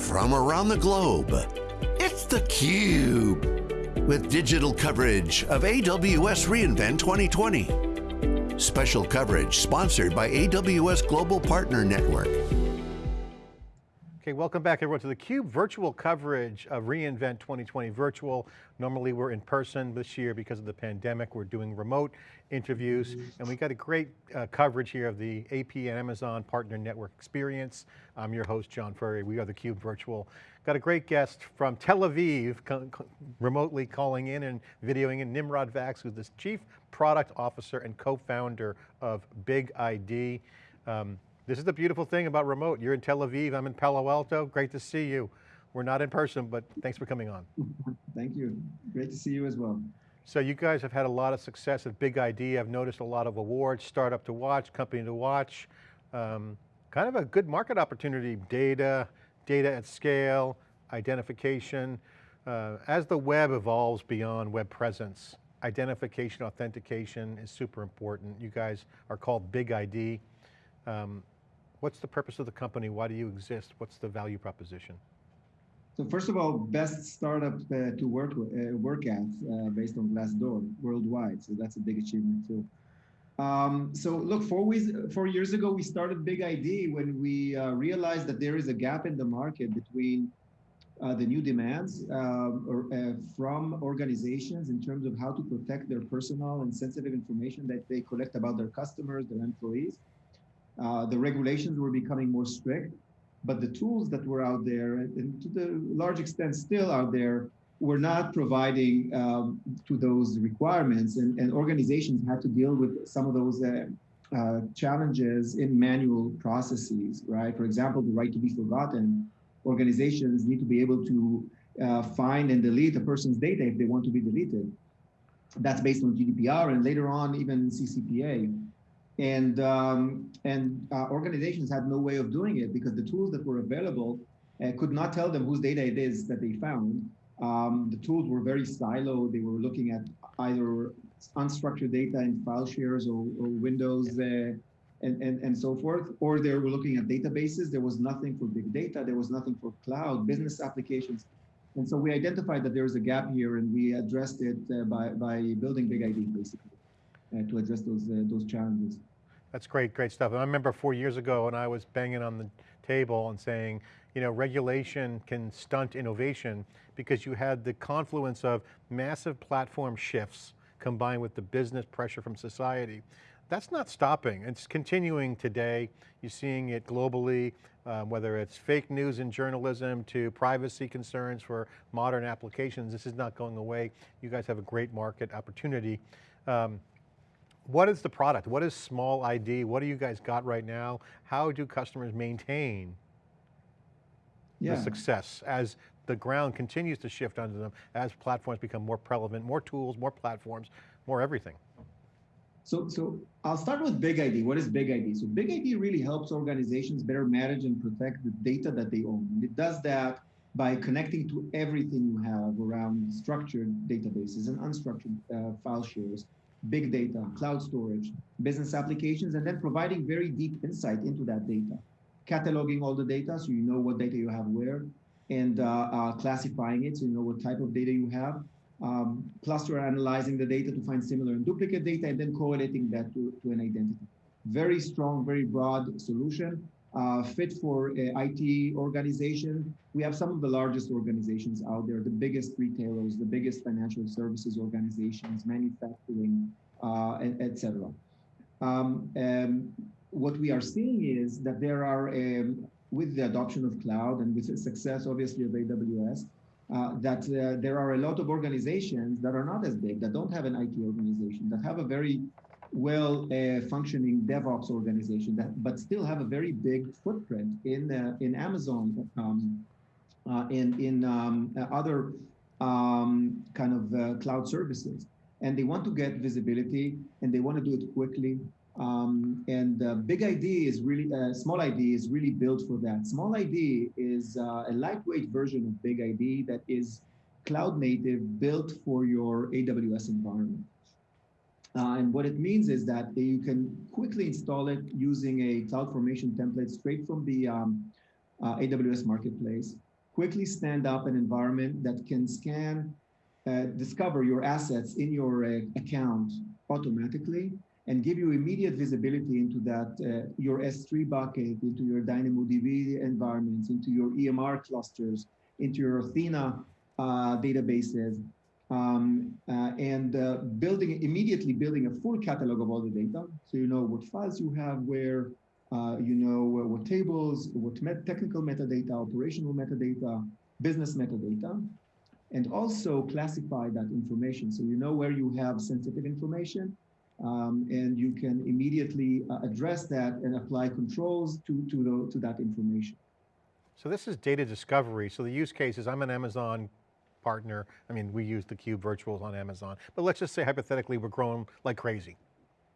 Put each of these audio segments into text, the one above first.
from around the globe. It's theCUBE, with digital coverage of AWS reInvent 2020. Special coverage sponsored by AWS Global Partner Network. Okay, welcome back everyone to theCUBE virtual coverage of reInvent 2020 virtual. Normally we're in person this year because of the pandemic. We're doing remote interviews and we got a great uh, coverage here of the APN Amazon Partner Network experience. I'm your host, John Furrier. We are theCUBE virtual. Got a great guest from Tel Aviv, remotely calling in and videoing in, Nimrod Vax, who's the Chief Product Officer and co-founder of Big ID. Um, this is the beautiful thing about remote. You're in Tel Aviv, I'm in Palo Alto. Great to see you. We're not in person, but thanks for coming on. Thank you. Great to see you as well. So you guys have had a lot of success at Big ID. I've noticed a lot of awards, startup to watch, company to watch. Um, kind of a good market opportunity, data, data at scale, identification. Uh, as the web evolves beyond web presence, identification, authentication is super important. You guys are called Big ID. Um, What's the purpose of the company? Why do you exist? What's the value proposition? So first of all, best startup uh, to work uh, work at uh, based on Glassdoor worldwide. So that's a big achievement too. Um, so look, four, four years ago, we started Big ID when we uh, realized that there is a gap in the market between uh, the new demands um, or, uh, from organizations in terms of how to protect their personal and sensitive information that they collect about their customers, their employees, uh, the regulations were becoming more strict, but the tools that were out there, and to the large extent still out there, were not providing um, to those requirements, and, and, organizations had to deal with some of those uh, uh, challenges in manual processes, right? For example, the right to be forgotten. Organizations need to be able to uh, find and delete a person's data if they want to be deleted. That's based on GDPR and later on even CCPA and um, and uh, organizations had no way of doing it because the tools that were available uh, could not tell them whose data it is that they found. Um, the tools were very siloed. They were looking at either unstructured data in file shares or, or Windows uh, and, and, and so forth, or they were looking at databases. There was nothing for big data. There was nothing for cloud, business applications. And so we identified that there was a gap here and we addressed it uh, by, by building Big ID basically uh, to address those, uh, those challenges. That's great, great stuff. And I remember four years ago when I was banging on the table and saying, you know, regulation can stunt innovation because you had the confluence of massive platform shifts combined with the business pressure from society. That's not stopping, it's continuing today. You're seeing it globally, um, whether it's fake news in journalism to privacy concerns for modern applications. This is not going away. You guys have a great market opportunity. Um, what is the product? What is small ID? What do you guys got right now? How do customers maintain yeah. the success as the ground continues to shift under them, as platforms become more prevalent, more tools, more platforms, more everything? So, so I'll start with Big ID. What is Big ID? So Big ID really helps organizations better manage and protect the data that they own. And it does that by connecting to everything you have around structured databases and unstructured uh, file shares, big data, cloud storage, business applications, and then providing very deep insight into that data. Cataloging all the data so you know what data you have where, and uh, uh, classifying it so you know what type of data you have. Um, cluster analyzing the data to find similar and duplicate data, and then correlating that to, to an identity. Very strong, very broad solution uh, fit for uh, IT organization. We have some of the largest organizations out there, the biggest retailers, the biggest financial services organizations, manufacturing, uh, etc. Um, what we are seeing is that there are, um, with the adoption of cloud and with the success, obviously, of AWS, uh, that uh, there are a lot of organizations that are not as big, that don't have an IT organization, that have a very well uh, functioning DevOps organization that, but still have a very big footprint in uh, in Amazon, um, uh, in in um, other um, kind of uh, cloud services, and they want to get visibility and they want to do it quickly. Um, and uh, Big ID is really uh, Small ID is really built for that. Small ID is a lightweight version of Big ID that is cloud native, built for your AWS environment. Uh, and what it means is that you can quickly install it using a CloudFormation template straight from the um, uh, AWS Marketplace. quickly stand up an environment that can scan, uh, discover your assets in your uh, account automatically and give you immediate visibility into that, uh, your S3 bucket, into your DynamoDB environments, into your EMR clusters, into your Athena uh, databases, um, uh, and uh, building immediately building a full catalog of all the data. So you know what files you have where, uh, you know what tables, what met technical metadata, operational metadata, business metadata, and also classify that information. So you know where you have sensitive information um, and you can immediately uh, address that and apply controls to, to, the, to that information. So this is data discovery. So the use case is I'm an Amazon partner. I mean, we use the Cube virtuals on Amazon, but let's just say hypothetically we're growing like crazy.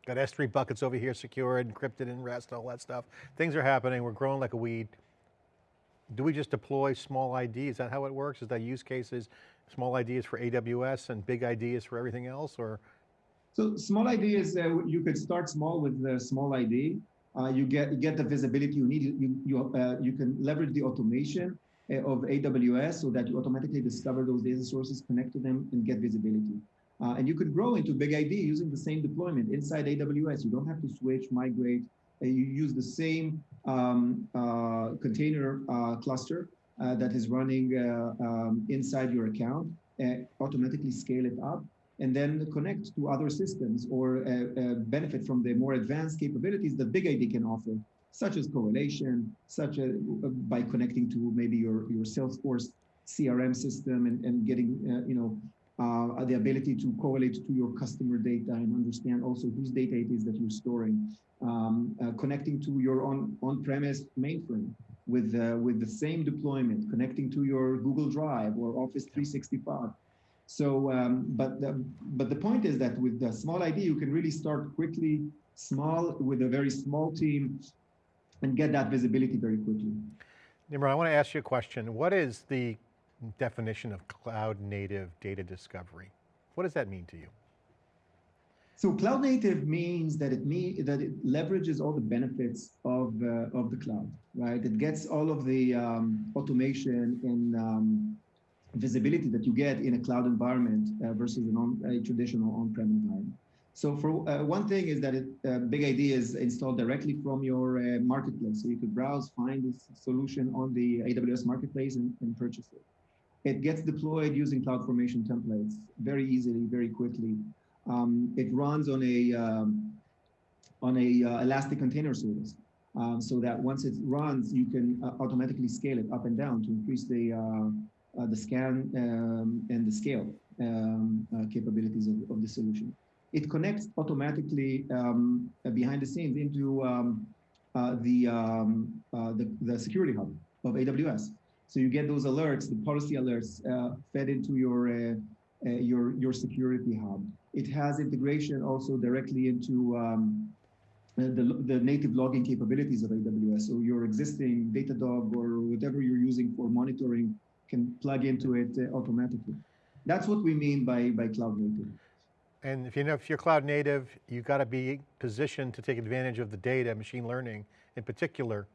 Got S3 buckets over here secured, encrypted in REST, all that stuff. Things are happening, we're growing like a weed. Do we just deploy small ID? Is that how it works? Is that use cases, small IDs for AWS and big IDs for everything else or? So small ID is, uh, you could start small with the small ID. Uh, you get get the visibility you need. You you uh, you can leverage the automation of AWS so that you automatically discover those data sources, connect to them, and get visibility. Uh, and you could grow into Big ID using the same deployment inside AWS. You don't have to switch, migrate. Uh, you use the same um, container cluster that is running um, inside your account, automatically scale it up, and then connect to other systems or uh, uh, benefit from the more advanced capabilities that Big ID can offer, such as correlation, such as by connecting to maybe your, your Salesforce CRM system and, and getting, uh, you know, uh, the ability to correlate to your customer data and understand also whose data it is that you're storing, um, uh, connecting to your on, on-premise mainframe with, with the same deployment, connecting to your Google Drive or Office 365 so, um, but, the, but the point is that with the small ID, you can really start quickly, small, with a very small team, and get that visibility very quickly. Nimrod, I want to ask you a question. What is the definition of cloud native data discovery? What does that mean to you? So cloud native means that it mean, that it leverages all the benefits of uh, of the cloud, right? It gets all of the um, automation and um, visibility that you get in a cloud environment uh, versus an on, a traditional on-prem environment. So for uh, one thing is that it, uh, Big ID is installed directly from your uh, marketplace. So you could browse, find this solution on the AWS marketplace and, and, purchase it. It gets deployed using CloudFormation templates very easily, very quickly. Um, it runs on a um, on a uh, Elastic Container Service. Um, so that once it runs, you can uh, automatically scale it up and down to increase the uh, the scan um, and the scale um, capabilities of, of, the solution. It connects automatically um, behind the scenes into um, uh, the, um, the, the security hub of AWS. So you get those alerts, the policy alerts fed into your uh, your your security hub. It has integration also directly into um, the, the native logging capabilities of AWS. So your existing Datadog or whatever you're using for monitoring can plug into it uh, automatically. That's what we mean by, by cloud native. And if you know, if you're cloud native, you've got to be positioned to take advantage of the data, machine learning in particular.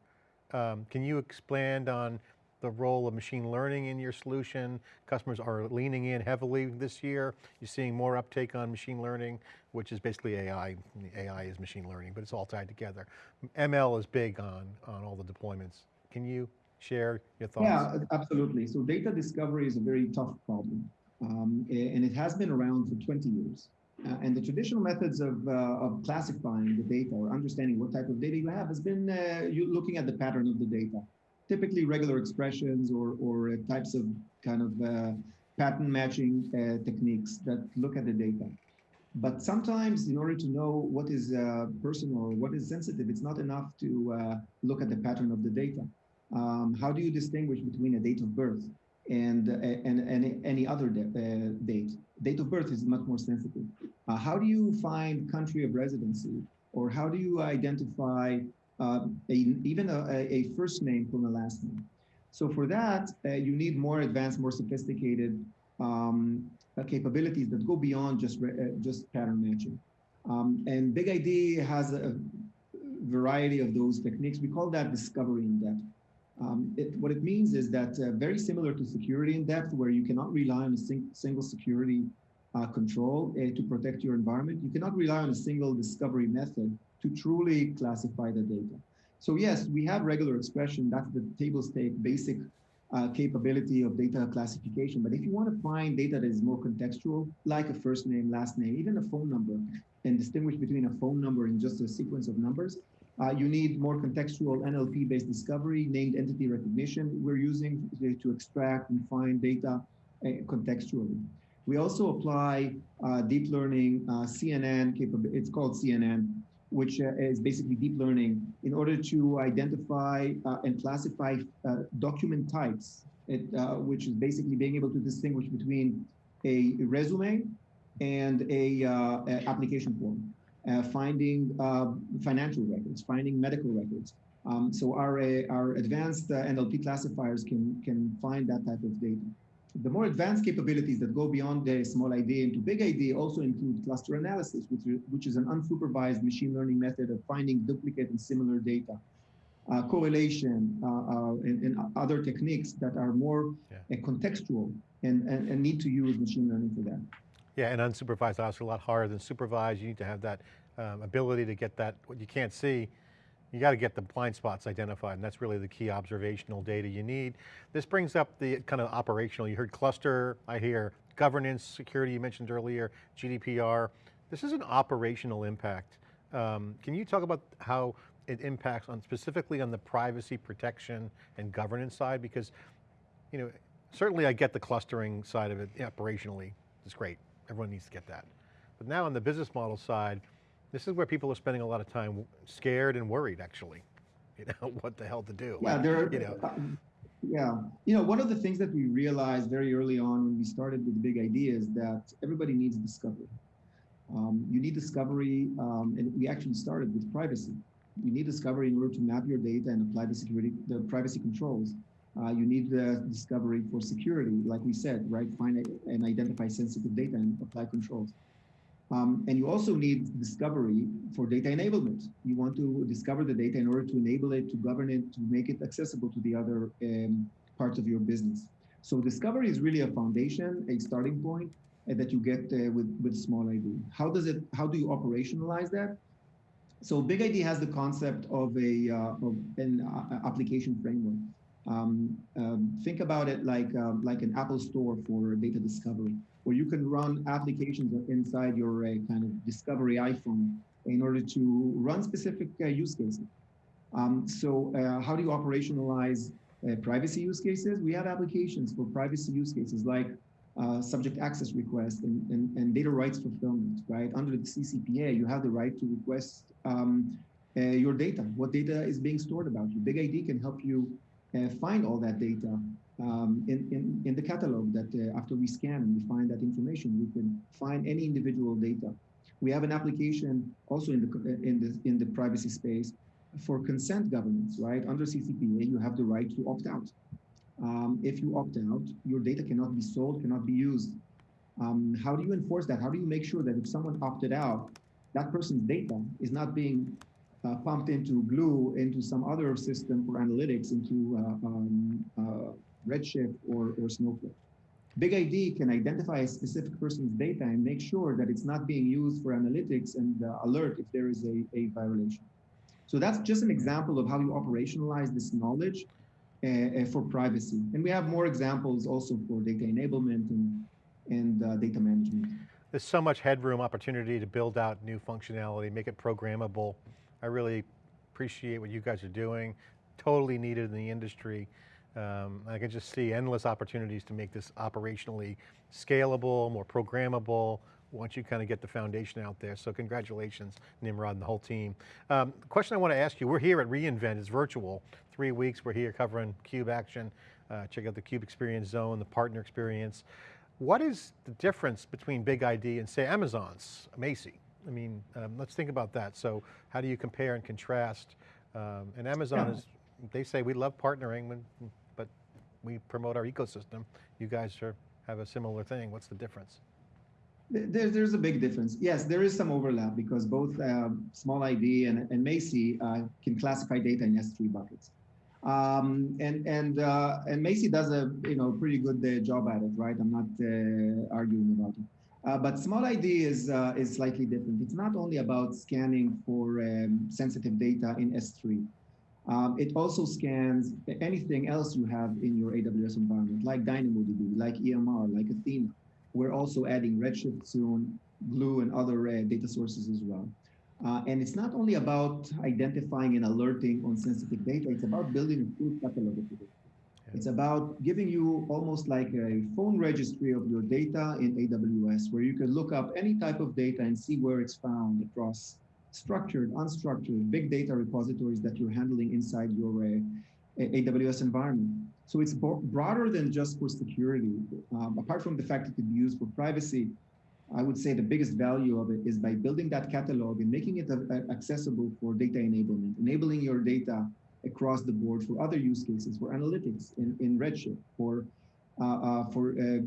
Um, can you expand on the role of machine learning in your solution? Customers are leaning in heavily this year. You're seeing more uptake on machine learning, which is basically AI. AI is machine learning, but it's all tied together. ML is big on, on all the deployments. Can you share your thoughts? Yeah, absolutely. So data discovery is a very tough problem. Um, and it has been around for 20 years. Uh, and the traditional methods of, uh, of classifying the data or understanding what type of data you have has been uh, you looking at the pattern of the data. Typically regular expressions or, or uh, types of kind of uh, pattern matching uh, techniques that look at the data. But sometimes in order to know what is personal, or what is sensitive, it's not enough to look at the pattern of the data um, how do you distinguish between a date of birth and, and, and any other date? Date of birth is much more sensitive. Uh, how do you find country of residency? Or how do you identify uh, a, even a, a, first name from a last name? So for that, uh, you need more advanced, more sophisticated um, uh, capabilities that go beyond just, just pattern matching. Um, and Big ID has a variety of those techniques. We call that discovery in depth. Um, it, what it means is that uh, very similar to security in depth, where you cannot rely on a sing single security uh, control uh, to protect your environment, you cannot rely on a single discovery method to truly classify the data. So yes, we have regular expression, that's the table stake basic uh, capability of data classification. But if you want to find data that is more contextual, like a first name, last name, even a phone number, and distinguish between a phone number and just a sequence of numbers, uh, you need more contextual NLP-based discovery, named entity recognition we're using to extract and find data uh, contextually. We also apply uh, deep learning uh, CNN capability, it's called CNN, which uh, is basically deep learning in order to identify uh, and classify document types, it, which is basically being able to distinguish between a resume and a, a application form uh, finding uh, financial records, finding medical records. Um, so our, uh, our advanced NLP classifiers can, can find that type of data. The more advanced capabilities that go beyond the small ID into big ID also include cluster analysis, which, which is an unsupervised machine learning method of finding duplicate and similar data. Uh, correlation uh, uh, and, and, other techniques that are more yeah. contextual and, and, and, need to use machine learning for that. Yeah, and unsupervised obviously a lot harder than supervised. You need to have that um, ability to get that, what you can't see, you got to get the blind spots identified and that's really the key observational data you need. This brings up the kind of operational, you heard cluster, I hear governance, security you mentioned earlier, GDPR. This is an operational impact. Um, can you talk about how it impacts on specifically on the privacy protection and governance side? Because, you know, certainly I get the clustering side of it operationally, it's great. Everyone needs to get that. But now on the business model side, this is where people are spending a lot of time scared and worried actually, you know, what the hell to do. Yeah, there, you know. Uh, yeah, you know, one of the things that we realized very early on when we started with the Big ID is that everybody needs discovery. Um, you need discovery, um, and we actually started with privacy. You need discovery in order to map your data and apply the security, the privacy controls. Uh, you need the discovery for security, like we said, right? Find and identify sensitive data and apply controls. Um, and you also need discovery for data enablement. You want to discover the data in order to enable it, to govern it, to make it accessible to the other um, parts of your business. So discovery is really a foundation, a starting point uh, that you get uh, with, with small ID. How does it, how do you operationalize that? So Big ID has the concept of a uh, of an uh, application framework. Um, um, think about it like, uh, like an Apple store for data discovery, where you can run applications inside your uh, kind of discovery iPhone in order to run specific uh, use cases. Um, so uh, how do you operationalize uh, privacy use cases? We have applications for privacy use cases like uh, subject access request and, and, and, data rights fulfillment, right? Under the CCPA, you have the right to request um, your data, what data is being stored about you. Big ID can help you uh, find all that data um, in, in, in the catalog that uh, after we scan and we find that information, we can find any individual data. We have an application also in the, in the, in the privacy space for consent governance, right? Under CCPA, you have the right to opt out. Um, if you opt out, your data cannot be sold, cannot be used. Um, how do you enforce that? How do you make sure that if someone opted out, that person's data is not being uh, pumped into Glue, into some other system for analytics, into uh, um, uh, Redshift or, or Snowflake. Big ID can identify a specific person's data and make sure that it's not being used for analytics and uh, alert if there is a, a violation. So that's just an example of how you operationalize this knowledge uh, uh, for privacy. And we have more examples also for data enablement and, and uh, data management. There's so much headroom opportunity to build out new functionality, make it programmable. I really appreciate what you guys are doing. Totally needed in the industry. Um, I can just see endless opportunities to make this operationally scalable, more programmable, once you kind of get the foundation out there. So congratulations, Nimrod and the whole team. Um, question I want to ask you, we're here at reInvent, it's virtual. Three weeks, we're here covering CUBE action. Uh, check out the CUBE Experience Zone, the partner experience. What is the difference between Big ID and say Amazon's Macie? I mean, um, let's think about that. So how do you compare and contrast? Um, and Amazon yeah. is, they say we love partnering, but we promote our ecosystem. You guys are, have a similar thing. What's the difference? There, there's a big difference. Yes, there is some overlap because both uh, Small ID and, and Macie uh, can classify data in S3 buckets. Um, and and uh, and Macie does a you know pretty good uh, job at it, right? I'm not uh, arguing about it. Uh, but Small ID is uh, is slightly different. It's not only about scanning for um, sensitive data in S3. Um, it also scans anything else you have in your AWS environment, like DynamoDB, like EMR, like Athena. We're also adding Redshift soon, Glue, and other uh, data sources as well. Uh, and it's not only about identifying and alerting on sensitive data, it's about building a full catalog of data. It's about giving you almost like a phone registry of your data in AWS, where you can look up any type of data and see where it's found across structured, unstructured, big data repositories that you're handling inside your uh, AWS environment. So it's broader than just for security. Um, apart from the fact it could be used for privacy, I would say the biggest value of it is by building that catalog and making it accessible for data enablement, enabling your data across the board for other use cases, for analytics in, in Redshift, for, uh, uh, for uh,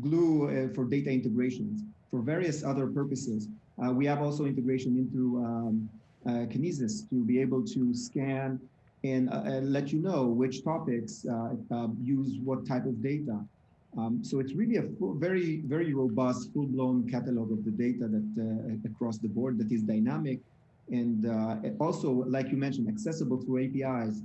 Glue, uh, for data integrations, for various other purposes. Uh, we have also integration into um, Kinesis to be able to scan and let you know which topics use what type of data. Um, so it's really a full, very, very robust, full-blown catalog of the data that across the board that is dynamic and uh, also, like you mentioned, accessible through APIs.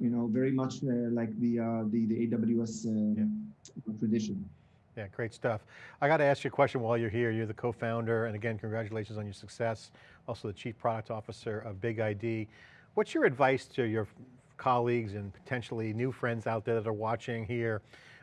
You know, very much uh, like the, uh, the the AWS uh, yeah. tradition. Yeah, great stuff. I got to ask you a question while you're here. You're the co-founder, and again, congratulations on your success. Also the Chief Product Officer of Big ID. What's your advice to your colleagues and potentially new friends out there that are watching here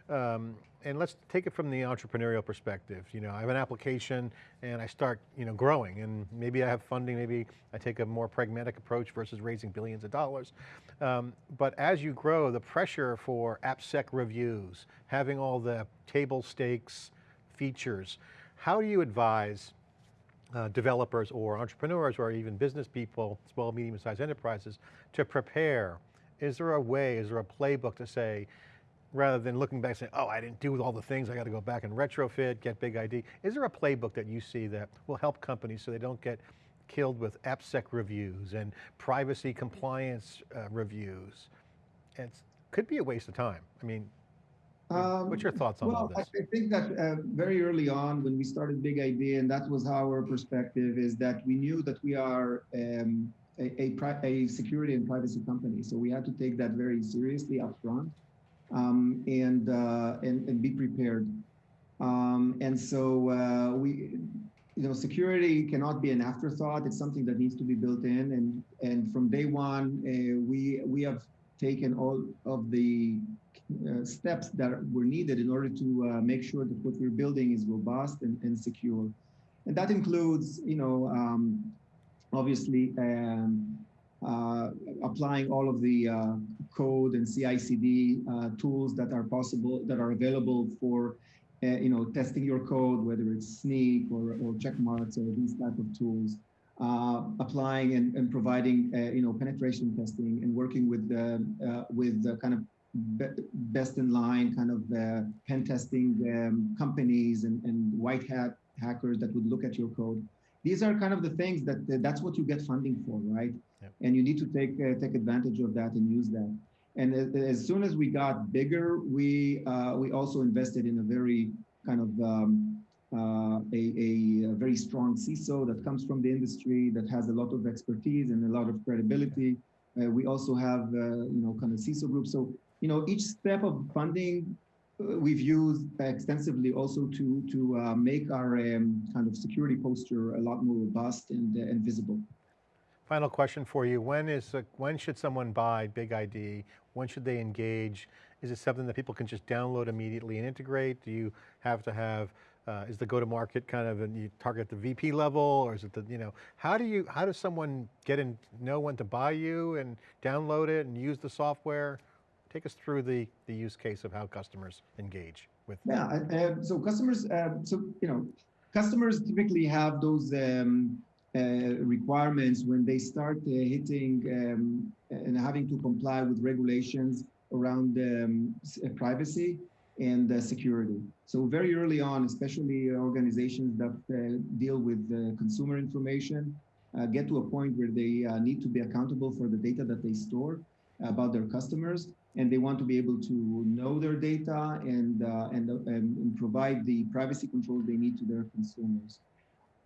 um, and let's take it from the entrepreneurial perspective. You know, I have an application and I start, you know, growing and maybe I have funding, maybe I take a more pragmatic approach versus raising billions of dollars. Um, but as you grow, the pressure for AppSec reviews, having all the table stakes features, how do you advise uh, developers or entrepreneurs or even business people, small, medium sized enterprises to prepare? Is there a way, is there a playbook to say, rather than looking back and saying, oh, I didn't do all the things, I got to go back and retrofit, get big ID. Is there a playbook that you see that will help companies so they don't get killed with AppSec reviews and privacy compliance uh, reviews? It could be a waste of time. I mean, um, what's your thoughts on well, all this? I think that uh, very early on when we started Big ID, and that was our perspective, is that we knew that we are um, a, a, a, security and privacy company. So we had to take that very seriously up front um, and, uh, and, and be prepared. Um, and so uh, we, you know, security cannot be an afterthought. It's something that needs to be built in. And and from day one, uh, we we have taken all of the uh, steps that were needed in order to uh, make sure that what we're building is robust and, and secure. And that includes, you know, um, obviously um, applying all of the uh, code and CI/CD uh, tools that are possible, that are available for, you know, testing your code, whether it's Snyk or, or Checkmarx or these type of tools. Uh, applying and, and providing uh, you know penetration testing and working with the uh, with the kind of be best in line kind of pen testing um, companies and, and white hat hackers that would look at your code these are kind of the things that that's what you get funding for right yep. and you need to take uh, take advantage of that and use that and as soon as we got bigger we uh, we also invested in a very kind of um, uh, a, a, a, very strong CISO that comes from the industry that has a lot of expertise and a lot of credibility. Uh, we also have, uh, you know, kind of CISO group. So, you know, each step of funding we've used extensively also to to uh, make our um, kind of security posture a lot more robust and, uh, and visible. Final question for you. When is when should someone buy Big ID? When should they engage? Is it something that people can just download immediately and integrate? Do you have to have, uh, is the go-to-market kind of, and you target the VP level or is it the, you know, how do you, how does someone get in, know when to buy you and download it and use the software? Take us through the, the use case of how customers engage with. Yeah, uh, so customers, uh, so, you know, customers typically have those um, uh, requirements when they start uh, hitting um, and having to comply with regulations around um, uh, privacy and uh, security. So very early on, especially organizations that deal with consumer information, get to a point where they need to be accountable for the data that they store about their customers, and they want to be able to know their data and uh, and, uh, and provide the privacy controls they need to their consumers.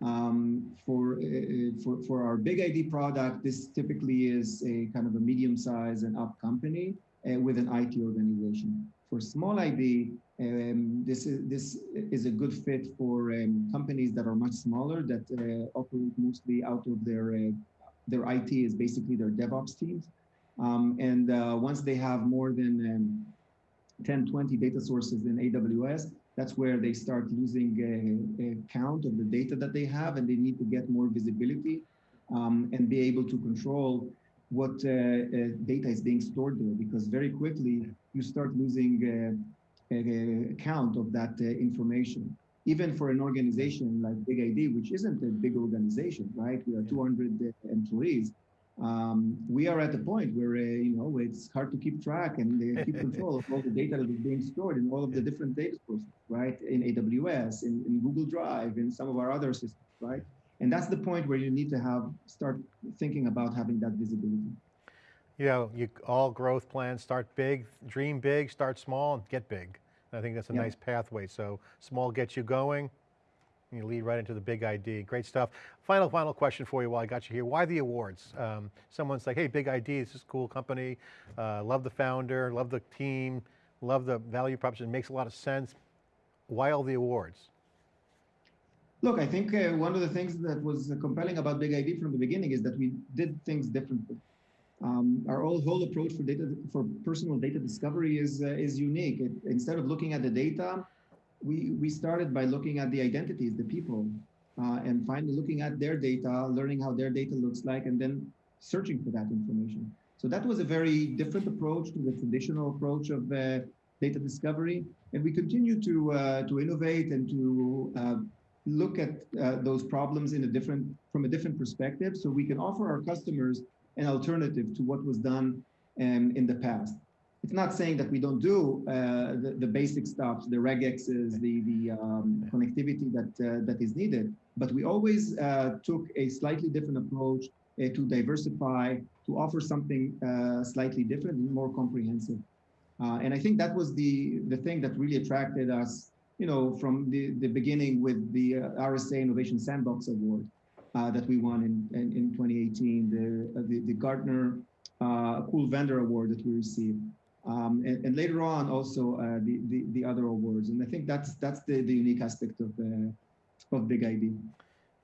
Um, for, uh, for, for our Big ID product, this typically is a kind of a medium size and up company with an IT organization. For small ID, um, this is this is a good fit for um, companies that are much smaller that uh, operate mostly out of their uh, their IT is basically their DevOps teams. Um, and uh, once they have more than um, 10, 20 data sources in AWS, that's where they start losing a, a, count of the data that they have and they need to get more visibility um, and be able to control what uh, uh, data is being stored there because very quickly you start losing uh, a, a count of that uh, information. Even for an organization like Big ID, which isn't a big organization, right? We are 200 employees um, we are at the point where uh, you know it's hard to keep track and uh, keep control of all the data that is being stored in all of the different data sources, right? In AWS, in, in Google Drive, in some of our other systems, right? And that's the point where you need to have start thinking about having that visibility. You know, you, all growth plans start big, dream big, start small, and get big. And I think that's a yeah. nice pathway. So small gets you going, you lead right into the big ID. Great stuff. Final, final question for you while I got you here. Why the awards? Um, someone's like, hey, big ID, this is a cool company. Uh, love the founder, love the team, love the value proposition, makes a lot of sense. Why all the awards? Look, I think uh, one of the things that was compelling about Big ID from the beginning is that we did things differently. Um, our whole, whole approach for data for personal data discovery is uh, is unique. It, instead of looking at the data, we, we started by looking at the identities, the people, uh, and finally looking at their data, learning how their data looks like, and then searching for that information. So that was a very different approach to the traditional approach of uh, data discovery. And we continue to, uh, to innovate and to uh, look at uh, those problems in a different, from a different perspective so we can offer our customers an alternative to what was done um, in the past it's not saying that we don't do uh, the, the, basic stuff, the regexes, the, the um, connectivity that, uh, that is needed, but we always uh, took a slightly different approach uh, to diversify, to offer something uh, slightly different and more comprehensive. Uh, and I think that was the, the thing that really attracted us, you know, from the, the beginning with the RSA Innovation Sandbox Award that we won in, in, in 2018, the, the, the Gartner Cool Vendor Award that we received. Um, and, and, later on also uh, the, the, the other awards. And I think that's that's the, the unique aspect of the of Big ID.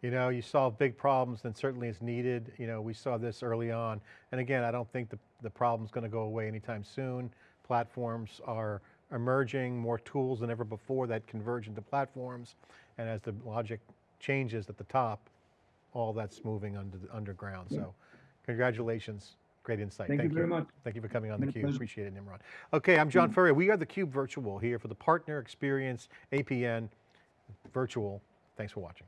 You know, you solve big problems and certainly it's needed. You know, we saw this early on. And again, I don't think the, the problem's going to go away anytime soon. Platforms are emerging, more tools than ever before that converge into platforms. And as the logic changes at the top, all that's moving under the underground. Yeah. So congratulations. Great insight. Thank, Thank you very much. Thank you for coming on theCUBE, appreciate it Nimrod. Okay, I'm John mm. Furrier. We are theCUBE Virtual here for the Partner Experience APN Virtual. Thanks for watching.